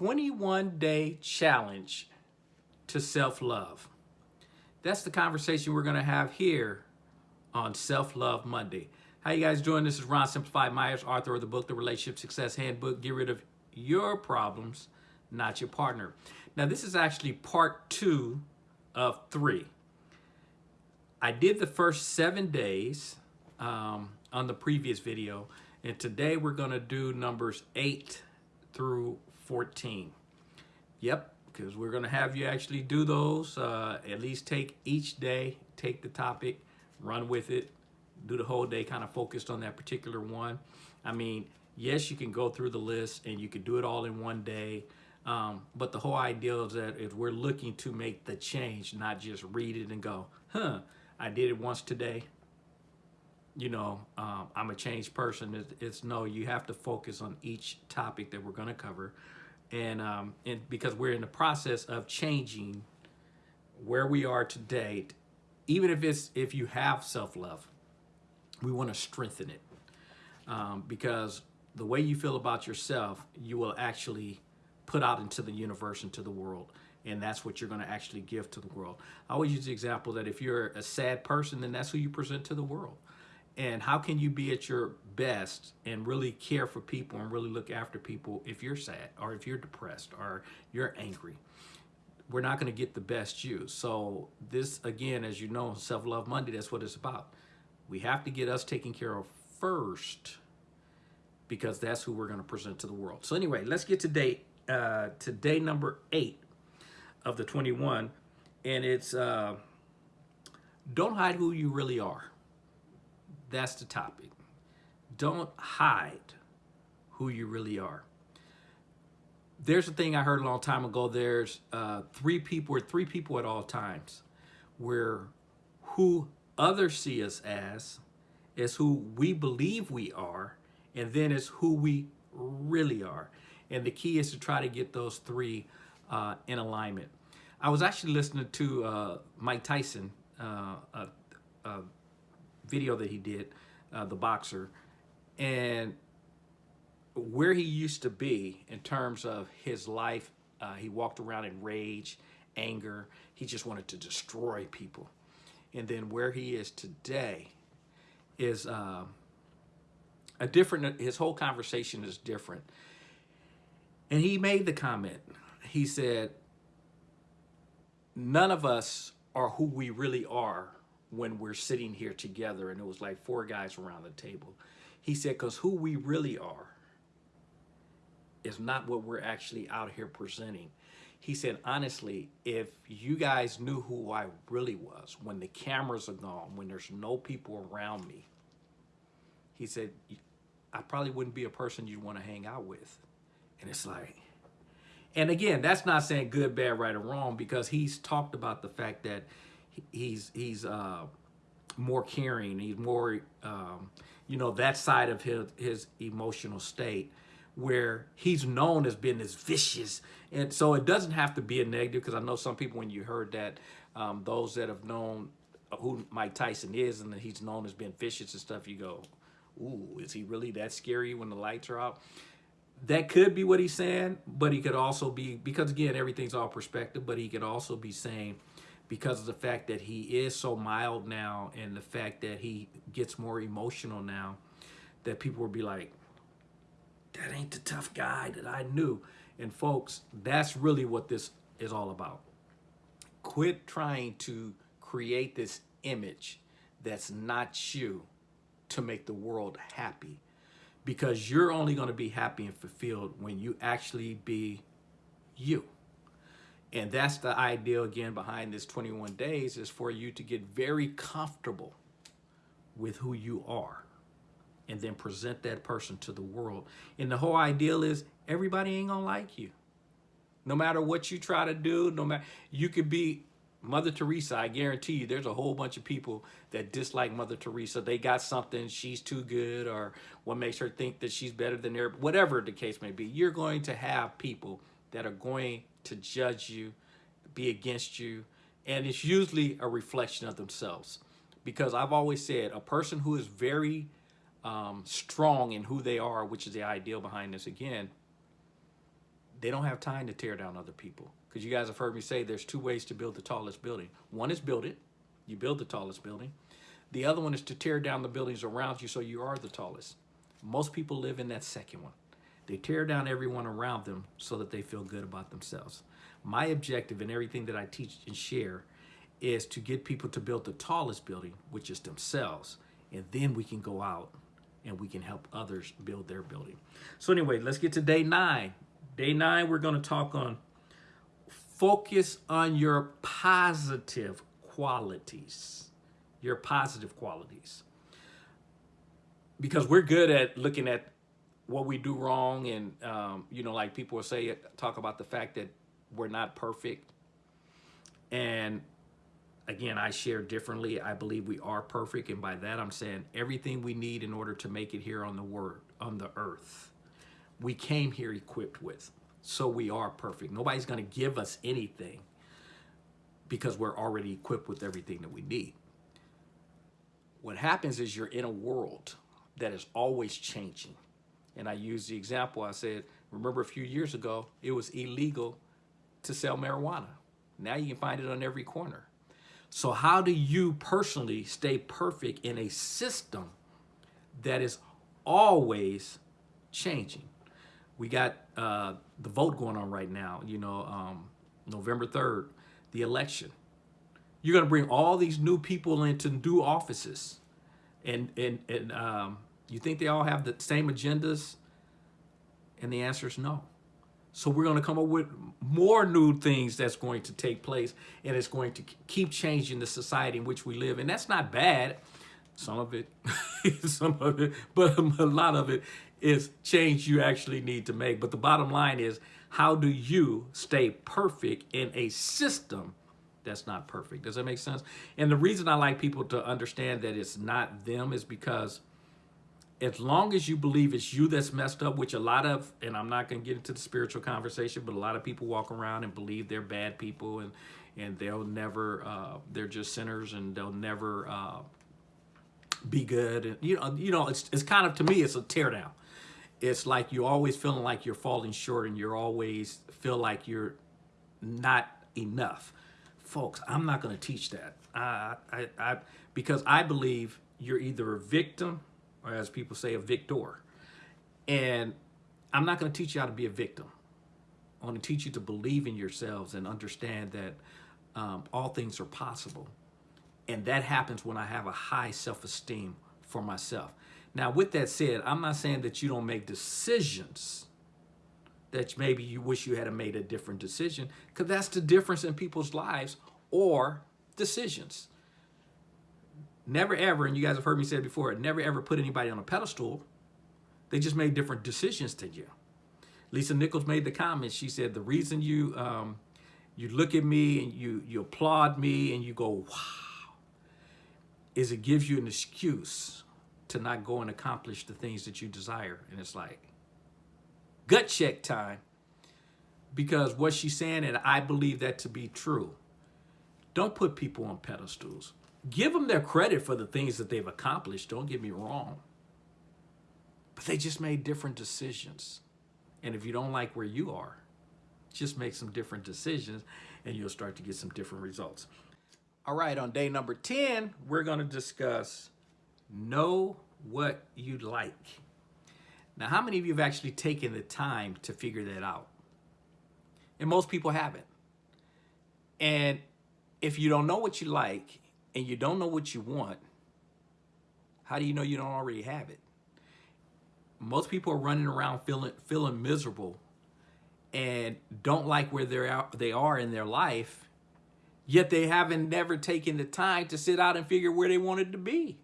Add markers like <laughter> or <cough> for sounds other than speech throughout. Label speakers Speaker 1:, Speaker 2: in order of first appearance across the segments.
Speaker 1: 21 day challenge to self-love. That's the conversation we're gonna have here on Self-Love Monday. How you guys doing? This is Ron Simplified Myers, author of the book, The Relationship Success Handbook. Get rid of your problems, not your partner. Now, this is actually part two of three. I did the first seven days um, on the previous video, and today we're gonna do numbers eight through 14. Yep, because we're gonna have you actually do those, uh, at least take each day, take the topic, run with it, do the whole day kind of focused on that particular one. I mean, yes, you can go through the list and you can do it all in one day. Um, but the whole idea is that if we're looking to make the change, not just read it and go, huh, I did it once today. You know, um, I'm a changed person. It's, it's, no, you have to focus on each topic that we're going to cover. And, um, and because we're in the process of changing where we are today, even if it's, if you have self-love, we want to strengthen it. Um, because the way you feel about yourself, you will actually put out into the universe, into the world. And that's what you're going to actually give to the world. I always use the example that if you're a sad person, then that's who you present to the world. And how can you be at your best and really care for people and really look after people if you're sad or if you're depressed or you're angry? We're not going to get the best you. So this, again, as you know, Self-Love Monday, that's what it's about. We have to get us taken care of first because that's who we're going to present to the world. So anyway, let's get to day, uh, to day number eight of the 21. And it's uh, don't hide who you really are. That's the topic. Don't hide who you really are. There's a thing I heard a long time ago. There's uh, three people, or three people at all times, where who others see us as is who we believe we are, and then it's who we really are. And the key is to try to get those three uh, in alignment. I was actually listening to uh, Mike Tyson, uh, a, a, video that he did, uh, the boxer, and where he used to be in terms of his life. Uh, he walked around in rage, anger. He just wanted to destroy people. And then where he is today is uh, a different, his whole conversation is different. And he made the comment, he said, none of us are who we really are when we're sitting here together. And it was like four guys around the table. He said, because who we really are is not what we're actually out here presenting. He said, honestly, if you guys knew who I really was, when the cameras are gone, when there's no people around me, he said, I probably wouldn't be a person you'd want to hang out with. And it's like, and again, that's not saying good, bad, right, or wrong, because he's talked about the fact that he's he's uh, more caring, he's more, um, you know, that side of his his emotional state where he's known as being this vicious. And so it doesn't have to be a negative because I know some people, when you heard that, um, those that have known who Mike Tyson is and that he's known as being vicious and stuff, you go, ooh, is he really that scary when the lights are out? That could be what he's saying, but he could also be, because again, everything's all perspective, but he could also be saying, because of the fact that he is so mild now and the fact that he gets more emotional now, that people will be like, that ain't the tough guy that I knew. And folks, that's really what this is all about. Quit trying to create this image that's not you to make the world happy because you're only going to be happy and fulfilled when you actually be you. And that's the idea again behind this 21 days is for you to get very comfortable with who you are and then present that person to the world. And the whole ideal is everybody ain't gonna like you. No matter what you try to do, no matter, you could be Mother Teresa, I guarantee you there's a whole bunch of people that dislike Mother Teresa. They got something, she's too good, or what makes her think that she's better than her, whatever the case may be. You're going to have people that are going to judge you, be against you, and it's usually a reflection of themselves. Because I've always said a person who is very um, strong in who they are, which is the ideal behind this again, they don't have time to tear down other people. Because you guys have heard me say there's two ways to build the tallest building. One is build it, you build the tallest building. The other one is to tear down the buildings around you so you are the tallest. Most people live in that second one. They tear down everyone around them so that they feel good about themselves. My objective in everything that I teach and share is to get people to build the tallest building, which is themselves. And then we can go out and we can help others build their building. So anyway, let's get to day nine. Day nine, we're going to talk on focus on your positive qualities. Your positive qualities. Because we're good at looking at what we do wrong and, um, you know, like people will say, talk about the fact that we're not perfect. And again, I share differently. I believe we are perfect. And by that, I'm saying everything we need in order to make it here on the word, on the earth, we came here equipped with. So we are perfect. Nobody's going to give us anything because we're already equipped with everything that we need. What happens is you're in a world that is always changing. And I used the example, I said, remember a few years ago, it was illegal to sell marijuana. Now you can find it on every corner. So how do you personally stay perfect in a system that is always changing? We got uh, the vote going on right now, you know, um, November 3rd, the election. You're going to bring all these new people into new offices. And, and, and um, you think they all have the same agendas? And the answer is no. So we're going to come up with more new things that's going to take place and it's going to keep changing the society in which we live. And that's not bad. Some of it, <laughs> some of it, but <laughs> a lot of it is change you actually need to make. But the bottom line is, how do you stay perfect in a system that's not perfect? Does that make sense? And the reason I like people to understand that it's not them is because as long as you believe it's you that's messed up, which a lot of, and I'm not going to get into the spiritual conversation, but a lot of people walk around and believe they're bad people and, and they'll never, uh, they're just sinners and they'll never uh, be good. And, you know, you know, it's, it's kind of, to me, it's a teardown. It's like you're always feeling like you're falling short and you're always feel like you're not enough. Folks, I'm not going to teach that. I, I, I, because I believe you're either a victim or as people say, a victor. And I'm not going to teach you how to be a victim. I want to teach you to believe in yourselves and understand that um, all things are possible. And that happens when I have a high self-esteem for myself. Now, with that said, I'm not saying that you don't make decisions that maybe you wish you had made a different decision, because that's the difference in people's lives or decisions. Never ever, and you guys have heard me say it before, never ever put anybody on a pedestal. They just made different decisions to you. Lisa Nichols made the comment. She said, the reason you um, you look at me and you, you applaud me and you go, wow, is it gives you an excuse to not go and accomplish the things that you desire. And it's like, gut check time. Because what she's saying, and I believe that to be true, don't put people on pedestals give them their credit for the things that they've accomplished. Don't get me wrong. But they just made different decisions. And if you don't like where you are, just make some different decisions and you'll start to get some different results. All right, on day number 10, we're going to discuss know what you like. Now, how many of you have actually taken the time to figure that out? And most people haven't. And if you don't know what you like and you don't know what you want, how do you know you don't already have it? Most people are running around feeling feeling miserable and don't like where they're out, they are in their life, yet they haven't never taken the time to sit out and figure where they wanted to be.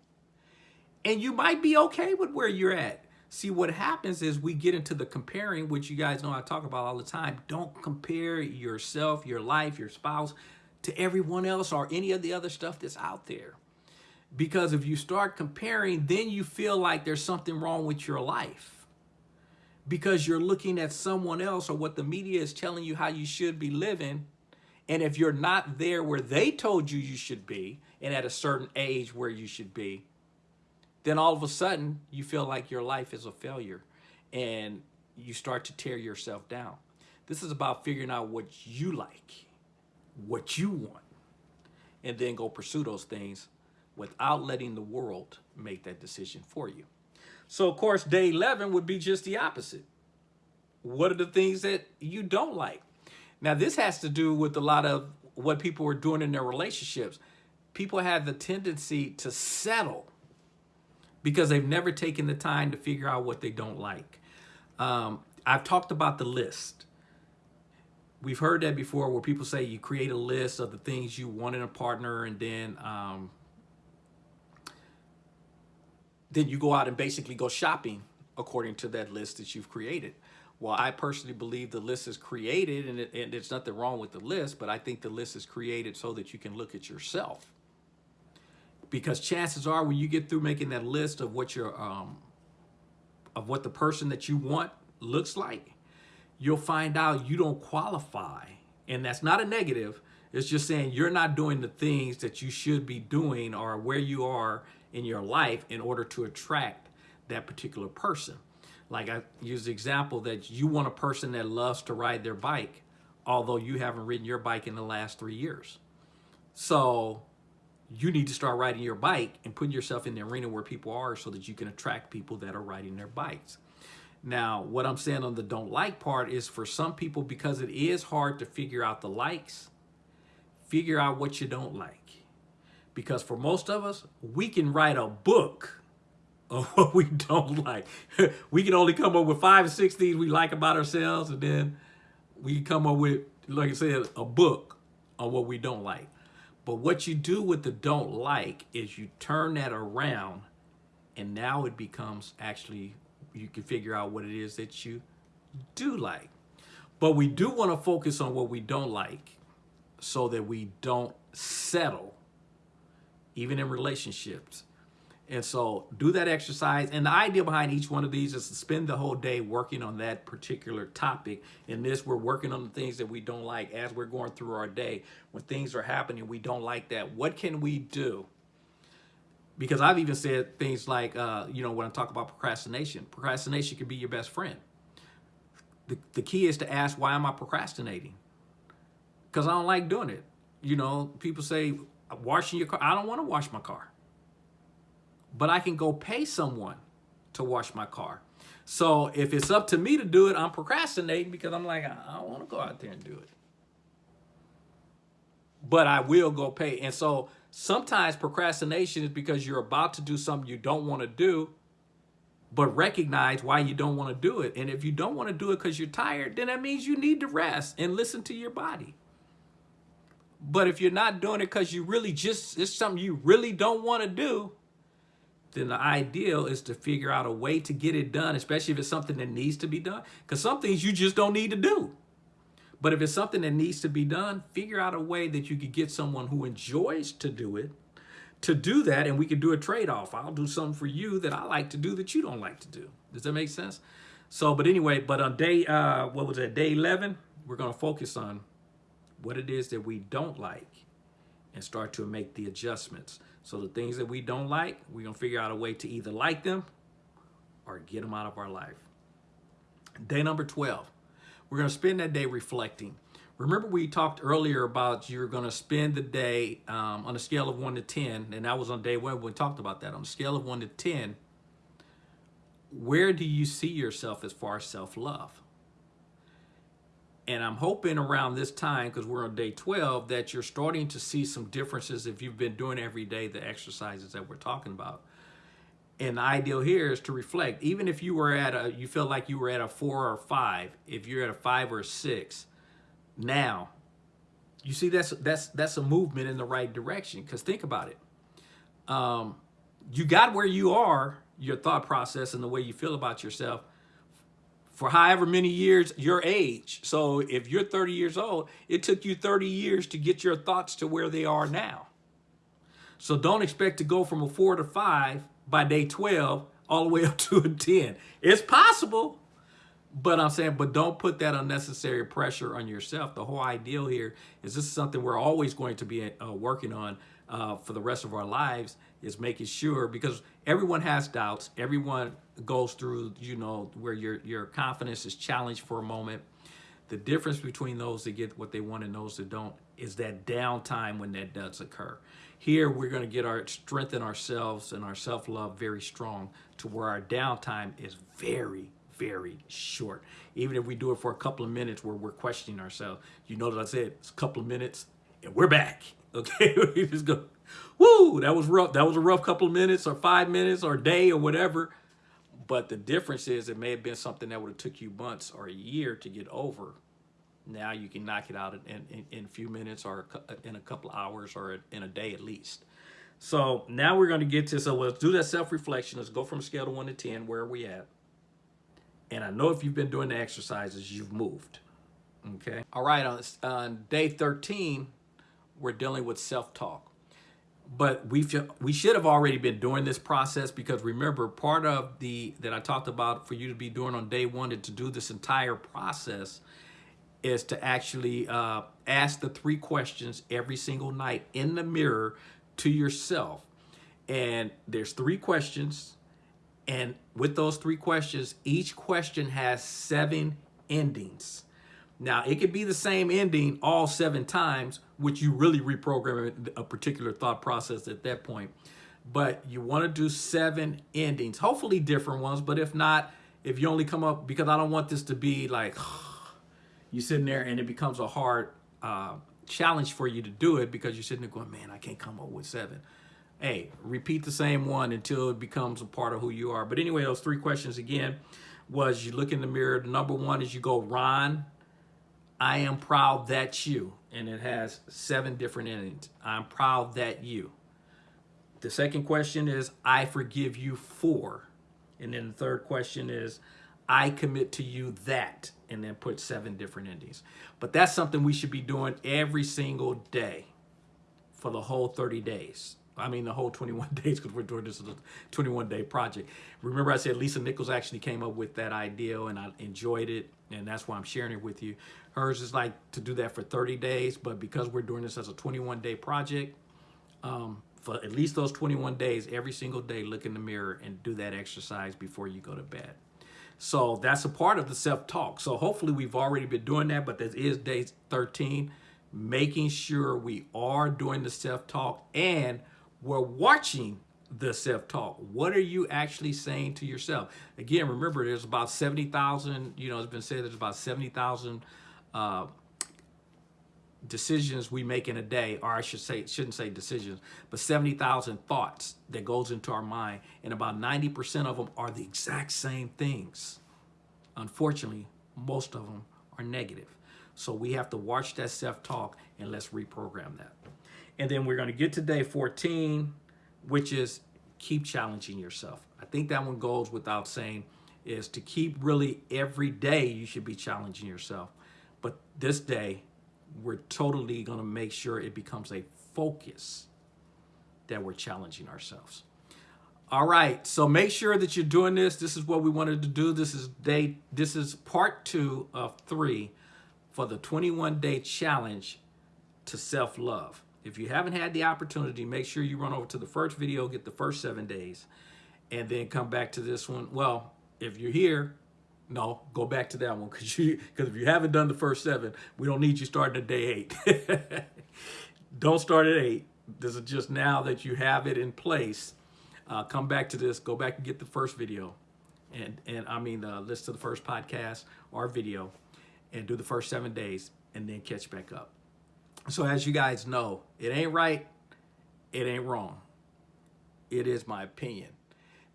Speaker 1: And you might be okay with where you're at. See, what happens is we get into the comparing, which you guys know I talk about all the time. Don't compare yourself, your life, your spouse to everyone else or any of the other stuff that's out there. Because if you start comparing, then you feel like there's something wrong with your life. Because you're looking at someone else or what the media is telling you how you should be living. And if you're not there where they told you you should be, and at a certain age where you should be, then all of a sudden you feel like your life is a failure and you start to tear yourself down. This is about figuring out what you like, what you want, and then go pursue those things without letting the world make that decision for you. So, of course, day 11 would be just the opposite. What are the things that you don't like? Now, this has to do with a lot of what people are doing in their relationships. People have the tendency to settle because they've never taken the time to figure out what they don't like. Um, I've talked about the list. We've heard that before where people say you create a list of the things you want in a partner and then um, then you go out and basically go shopping according to that list that you've created. Well, I personally believe the list is created and, it, and there's nothing wrong with the list, but I think the list is created so that you can look at yourself. Because chances are when you get through making that list of what your um, of what the person that you want looks like, you'll find out you don't qualify. And that's not a negative. It's just saying you're not doing the things that you should be doing or where you are in your life in order to attract that particular person. Like I use the example that you want a person that loves to ride their bike, although you haven't ridden your bike in the last three years. So you need to start riding your bike and putting yourself in the arena where people are so that you can attract people that are riding their bikes. Now, what I'm saying on the don't like part is for some people, because it is hard to figure out the likes, figure out what you don't like. Because for most of us, we can write a book of <laughs> what we don't like. <laughs> we can only come up with five or six things we like about ourselves, and then we come up with, like I said, a book on what we don't like. But what you do with the don't like is you turn that around, and now it becomes actually, you can figure out what it is that you do like. But we do want to focus on what we don't like so that we don't settle even in relationships. And so do that exercise. And the idea behind each one of these is to spend the whole day working on that particular topic. In this, we're working on the things that we don't like as we're going through our day. When things are happening, we don't like that. What can we do? Because I've even said things like, uh, you know, when I talk about procrastination, procrastination can be your best friend. The, the key is to ask, why am I procrastinating? Because I don't like doing it. You know, people say, washing your car. I don't want to wash my car. But I can go pay someone to wash my car. So if it's up to me to do it, I'm procrastinating because I'm like, I don't want to go out there and do it. But I will go pay. And so sometimes procrastination is because you're about to do something you don't want to do, but recognize why you don't want to do it. And if you don't want to do it because you're tired, then that means you need to rest and listen to your body. But if you're not doing it because you really just, it's something you really don't want to do, then the ideal is to figure out a way to get it done, especially if it's something that needs to be done. Because some things you just don't need to do. But if it's something that needs to be done, figure out a way that you could get someone who enjoys to do it to do that and we could do a trade-off. I'll do something for you that I like to do that you don't like to do. Does that make sense? So, but anyway, but on day, uh, what was that, day 11, we're going to focus on what it is that we don't like and start to make the adjustments. So the things that we don't like, we're going to figure out a way to either like them or get them out of our life. Day number 12, we're going to spend that day reflecting. Remember we talked earlier about you're going to spend the day um, on a scale of 1 to 10, and that was on day 1 we talked about that. On a scale of 1 to 10, where do you see yourself as far as self-love? And I'm hoping around this time, because we're on day 12, that you're starting to see some differences if you've been doing every day the exercises that we're talking about. And the ideal here is to reflect. Even if you were at a, you feel like you were at a four or five, if you're at a five or a six, now, you see that's that's that's a movement in the right direction. Because think about it. Um, you got where you are, your thought process and the way you feel about yourself for however many years your age. So if you're 30 years old, it took you 30 years to get your thoughts to where they are now. So don't expect to go from a four to five by day 12 all the way up <laughs> to a 10. It's possible, but I'm saying, but don't put that unnecessary pressure on yourself. The whole ideal here is this is something we're always going to be uh, working on uh, for the rest of our lives is making sure because everyone has doubts. Everyone goes through, you know, where your, your confidence is challenged for a moment. The difference between those that get what they want and those that don't is that downtime when that does occur. Here, we're going to get our strengthen ourselves and our self-love very strong to where our downtime is very, very short. Even if we do it for a couple of minutes where we're questioning ourselves, you know that I said it's a couple of minutes and we're back. <laughs> Okay, <laughs> we just go, woo, that was rough. That was a rough couple of minutes or five minutes or day or whatever. But the difference is it may have been something that would have took you months or a year to get over. Now you can knock it out in, in, in a few minutes or in a couple hours or in a day at least. So now we're going to get to, so let's do that self-reflection. Let's go from scale to one to 10. Where are we at? And I know if you've been doing the exercises, you've moved. Okay. All right. On, on day 13, we're dealing with self-talk. But we we should have already been doing this process because remember, part of the that I talked about for you to be doing on day one and to do this entire process is to actually uh, ask the three questions every single night in the mirror to yourself. And there's three questions. And with those three questions, each question has seven endings. Now, it could be the same ending all seven times, which you really reprogram a particular thought process at that point. But you want to do seven endings, hopefully different ones. But if not, if you only come up, because I don't want this to be like <sighs> you sitting there and it becomes a hard uh, challenge for you to do it because you're sitting there going, man, I can't come up with seven. Hey, repeat the same one until it becomes a part of who you are. But anyway, those three questions again was you look in the mirror. The Number one is you go, Ron, I am proud that you, and it has seven different endings. I'm proud that you. The second question is, I forgive you for. And then the third question is, I commit to you that, and then put seven different endings. But that's something we should be doing every single day for the whole 30 days. I mean, the whole 21 <laughs> days because we're doing this as a 21 day project. Remember I said Lisa Nichols actually came up with that idea and I enjoyed it. And that's why I'm sharing it with you. Hers is like to do that for 30 days, but because we're doing this as a 21 day project, um, for at least those 21 days, every single day, look in the mirror and do that exercise before you go to bed. So that's a part of the self-talk. So hopefully we've already been doing that, but this is day 13, making sure we are doing the self-talk and we're watching the self-talk. What are you actually saying to yourself? Again, remember, there's about 70,000, you know, it's been said there's about 70,000 uh, decisions we make in a day, or I should say, shouldn't say decisions, but 70,000 thoughts that goes into our mind, and about 90% of them are the exact same things. Unfortunately, most of them are negative. So we have to watch that self-talk and let's reprogram that. And then we're going to get to day 14, which is keep challenging yourself. I think that one goes without saying is to keep really every day you should be challenging yourself. But this day, we're totally going to make sure it becomes a focus that we're challenging ourselves. All right, so make sure that you're doing this. This is what we wanted to do. This is day. This is part two of three for the 21 day challenge to self-love. If you haven't had the opportunity, make sure you run over to the first video, get the first seven days, and then come back to this one. Well, if you're here, no, go back to that one because you because if you haven't done the first seven, we don't need you starting at day eight. <laughs> don't start at eight. This is just now that you have it in place. Uh, come back to this. Go back and get the first video, and and I mean uh, listen to the first podcast or video, and do the first seven days, and then catch back up. So as you guys know, it ain't right, it ain't wrong. It is my opinion.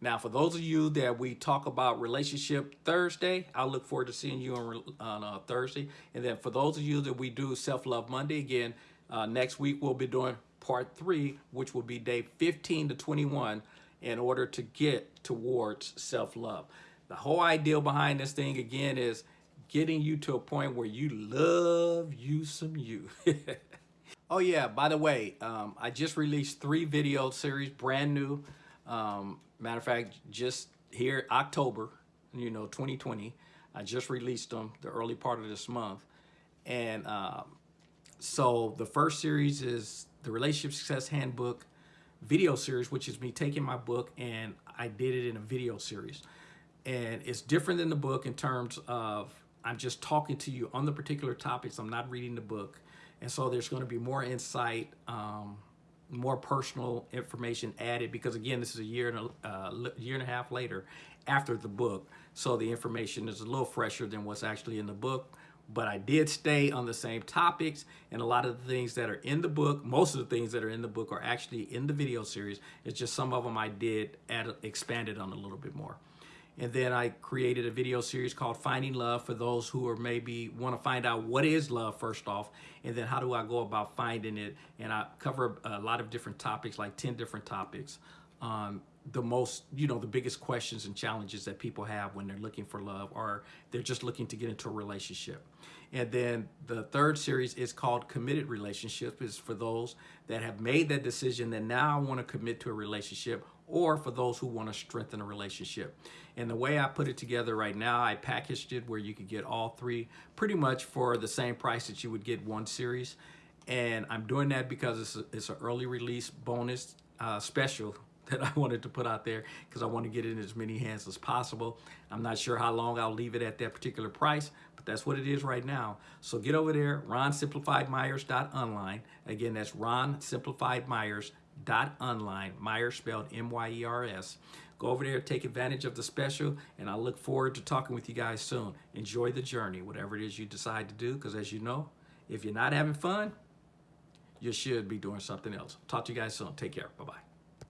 Speaker 1: Now, for those of you that we talk about relationship Thursday, I look forward to seeing you on, on uh, Thursday. And then for those of you that we do Self-Love Monday, again, uh, next week we'll be doing part three, which will be day 15 to 21 in order to get towards self-love. The whole idea behind this thing, again, is getting you to a point where you love you some you. <laughs> oh yeah, by the way, um, I just released three video series, brand new. Um, matter of fact, just here October, you know, 2020, I just released them the early part of this month. And um, so the first series is the Relationship Success Handbook video series, which is me taking my book and I did it in a video series. And it's different than the book in terms of I'm just talking to you on the particular topics. I'm not reading the book. And so there's going to be more insight, um, more personal information added because again, this is a year and a uh, year and a half later after the book. So the information is a little fresher than what's actually in the book. But I did stay on the same topics and a lot of the things that are in the book, most of the things that are in the book are actually in the video series. It's just some of them I did add, expanded on a little bit more. And then I created a video series called Finding Love for those who are maybe want to find out what is love first off, and then how do I go about finding it. And I cover a lot of different topics, like 10 different topics. Um, the most, you know, the biggest questions and challenges that people have when they're looking for love or they're just looking to get into a relationship. And then the third series is called Committed Relationship is for those that have made that decision that now I want to commit to a relationship or for those who want to strengthen a relationship. And the way I put it together right now, I packaged it where you could get all three pretty much for the same price that you would get one series. And I'm doing that because it's, it's an early release bonus uh, special <laughs> that I wanted to put out there because I want to get it in as many hands as possible. I'm not sure how long I'll leave it at that particular price, but that's what it is right now. So get over there, ronsimplifiedmyers.online. Again, that's ronsimplifiedmyers.online. Myers spelled M-Y-E-R-S. Go over there, take advantage of the special, and I look forward to talking with you guys soon. Enjoy the journey, whatever it is you decide to do, because as you know, if you're not having fun, you should be doing something else. Talk to you guys soon. Take care. Bye-bye.